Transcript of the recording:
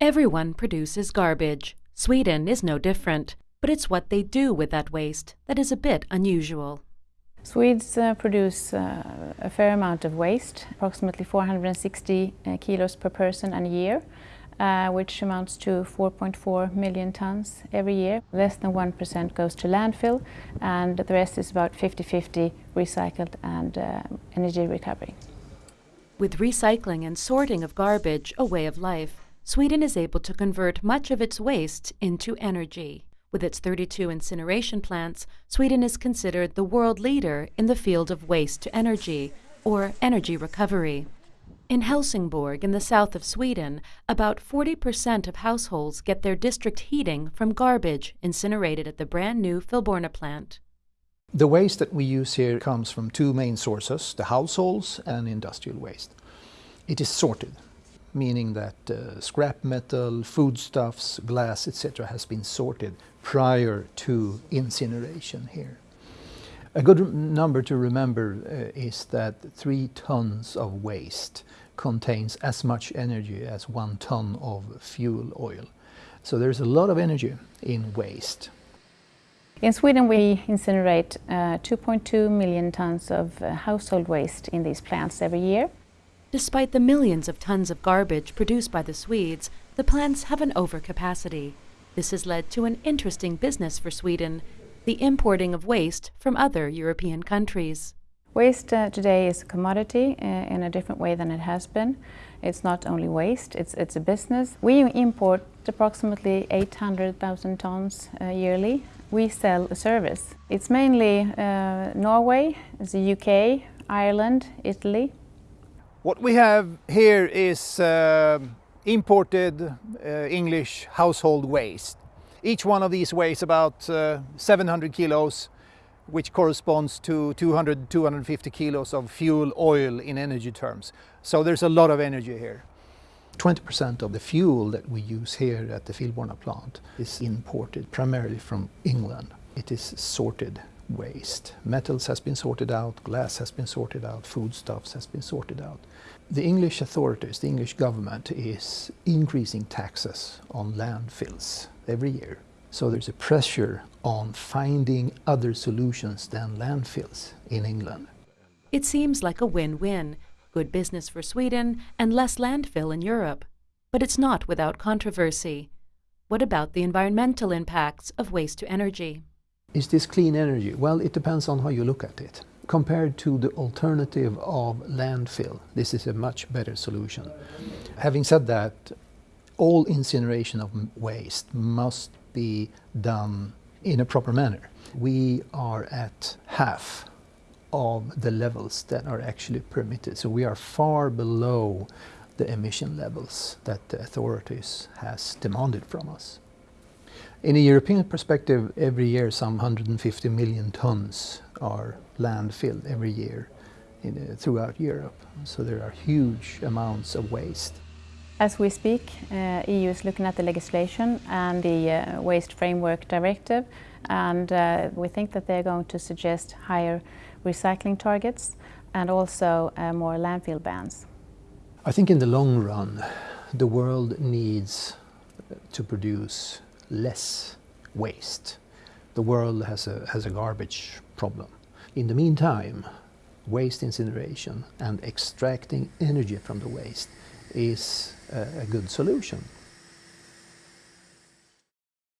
Everyone produces garbage. Sweden is no different, but it's what they do with that waste that is a bit unusual. Swedes uh, produce uh, a fair amount of waste, approximately 460 uh, kilos per person and year, uh, which amounts to 4.4 million tons every year. Less than 1% goes to landfill, and the rest is about 50-50 recycled and uh, energy recovery. With recycling and sorting of garbage a way of life, Sweden is able to convert much of its waste into energy. With its 32 incineration plants, Sweden is considered the world leader in the field of waste to energy, or energy recovery. In Helsingborg, in the south of Sweden, about 40% of households get their district heating from garbage incinerated at the brand new Filborna plant. The waste that we use here comes from two main sources, the households and industrial waste. It is sorted meaning that uh, scrap metal, foodstuffs, glass, etc. has been sorted prior to incineration here. A good number to remember uh, is that three tons of waste contains as much energy as one ton of fuel oil. So there's a lot of energy in waste. In Sweden we incinerate uh, 2.2 million tons of uh, household waste in these plants every year. Despite the millions of tons of garbage produced by the Swedes, the plants have an overcapacity. This has led to an interesting business for Sweden, the importing of waste from other European countries. Waste uh, today is a commodity uh, in a different way than it has been. It's not only waste, it's, it's a business. We import approximately 800,000 tons uh, yearly. We sell a service. It's mainly uh, Norway, the UK, Ireland, Italy, what we have here is uh, imported uh, English household waste. Each one of these weighs about uh, 700 kilos, which corresponds to 200 250 kilos of fuel oil in energy terms. So there's a lot of energy here. 20% of the fuel that we use here at the Filborna plant is imported primarily from England. It is sorted waste. Metals has been sorted out, glass has been sorted out, foodstuffs has been sorted out. The English authorities, the English government is increasing taxes on landfills every year. So there's a pressure on finding other solutions than landfills in England. It seems like a win-win. Good business for Sweden and less landfill in Europe. But it's not without controversy. What about the environmental impacts of waste to energy? Is this clean energy? Well, it depends on how you look at it. Compared to the alternative of landfill, this is a much better solution. Having said that, all incineration of waste must be done in a proper manner. We are at half of the levels that are actually permitted. So we are far below the emission levels that the authorities has demanded from us. In a European perspective, every year some 150 million tons are landfilled every year in, uh, throughout Europe. So there are huge amounts of waste. As we speak, uh, EU is looking at the legislation and the uh, Waste Framework Directive and uh, we think that they're going to suggest higher recycling targets and also uh, more landfill bans. I think in the long run the world needs to produce less waste. The world has a, has a garbage problem. In the meantime, waste incineration and extracting energy from the waste is a, a good solution.